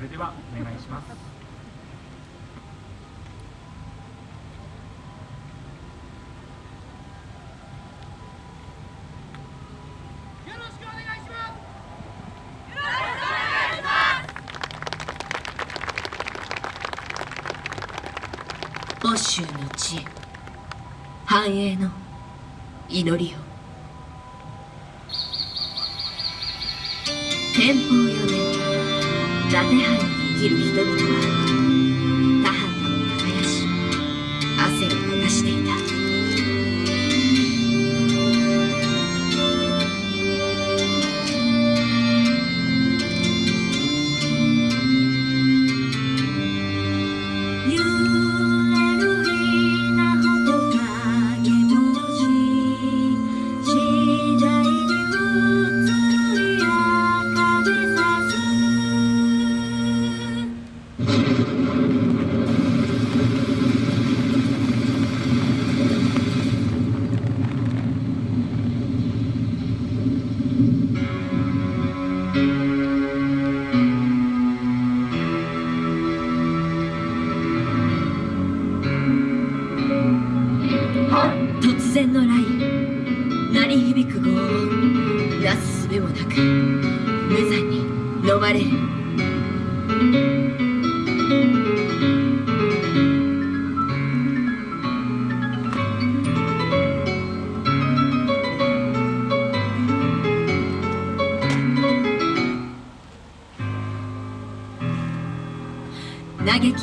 それではお願いします。欧州の知恵繁栄の祈りを。天保4年伊達藩に生きる人々は響く轟音なすすべもなく無残に飲まれる。嘆き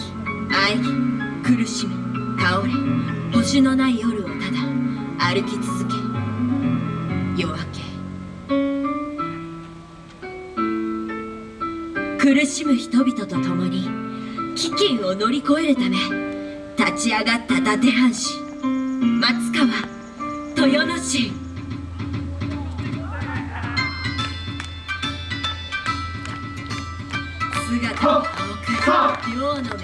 喘ぎ苦しみ倒れ星のない夜をただ歩き続け夜明け苦しむ人々と共に飢饉を乗り越えるため立ち上がった伊達藩士松川豊野市姿が青く両の目開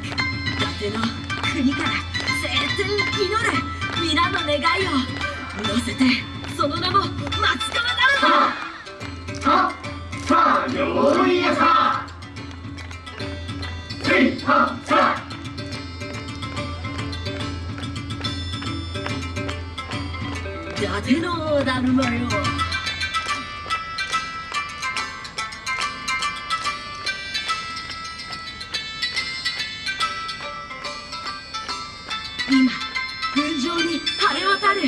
く。伊達の国から晴天祈る皆の願いを乗せて伊達のだるまよ今群青に晴れ渡る。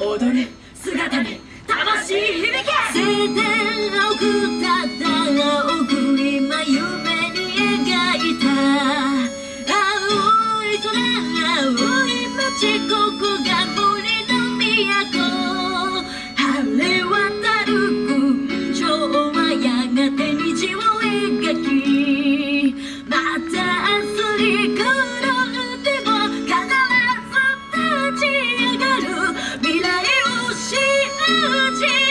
踊るた青い空青い街ここが森の都晴れ渡る群青はやがて虹を描きまた明日に転んでも必ず立ち上がる未来を信じる。